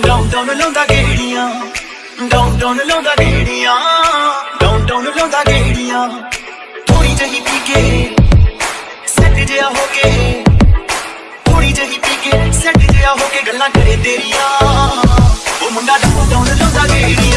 Down down ਲਾਉਂਦਾ ਗੇੜੀਆਂ। Down down ਲਾਉਂਦਾ ਗੇੜੀਆਂ। Down down ਲਾਉਂਦਾ ਗੇੜੀਆਂ। ਥੋੜੀ ਜਹੀ ਪੀ ਕੇ ਸੈੱਟ ਜਿਹਾ ਹੋ ਕੇ। ਥੋੜੀ ਜਹੀ ਪੀ ਕੇ ਸੈੱਟ ਜਿਹਾ ਹੋ ਕੇ ਗੱਲਾਂ ਕਰੇ ਤੇਰੀਆਂ। ਉਹ ਮੁੰਡਾ ਡਾਊਨ ਡਾਊਨ ਲਾਉਂਦਾ ਗੇੜੀਆਂ।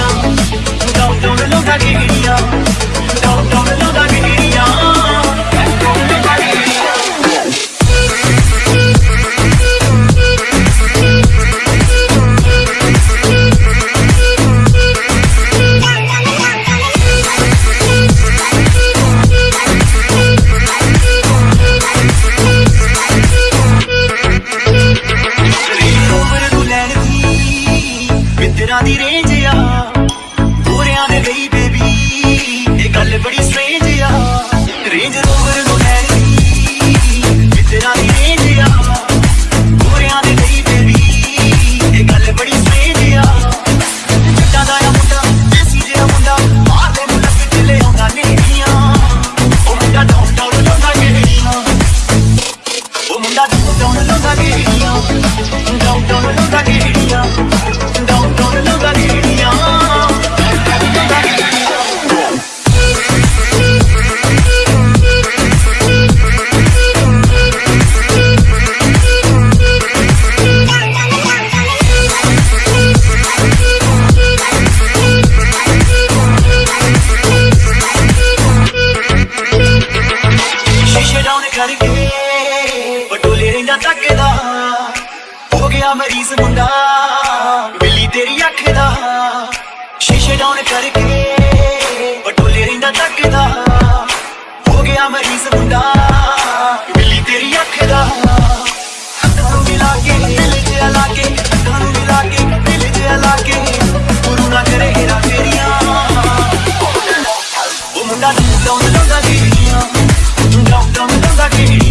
ਨਾ ਤੱਕਦਾ ਹੋ ਗਿਆ ਮਰੀਜ਼ ਮੁੰਡਾ ਬਿੱਲੀ ਤੇਰੀ ਅੱਖ ਦਾ ਸ਼ੀਸ਼ੇ ਡਾਊਨ ਕਰਕੇ ਬਟੋਲੇ ਰਿੰਦਾ ਤੱਕਦਾ ਹੋ ਗਿਆ ਮਰੀਜ਼ ਮੁੰਡਾ ਬਿੱਲੀ ਤੇਰੀ ਅੱਖ ਦਾ ਅੱਖਾਂ ਨੂੰ ਮਿਲਾ ਕੇ ਦਿਲ ਜਿਹਾ ਲਾ ਕੇ ਅੱਖਾਂ ਨੂੰ ਮਿਲਾ ਕੇ ਦਿਲ ਜਿਹਾ ਲਾ ਕੇ ਗੁਰੂ ਨਾ ਕਰੇ ਹੀਰਾ ਤੇਰੀਆਂ ਉਹ ਮੁੰਡਾ ਤੂੰ ਲਾਉਂਦਾ ਲਾਉਂਦਾ ਕਿਹੜੀਆਂ ਤੂੰ ਲਾਉਂਦਾ ਲਾਉਂਦਾ ਕਿਹੜੀਆਂ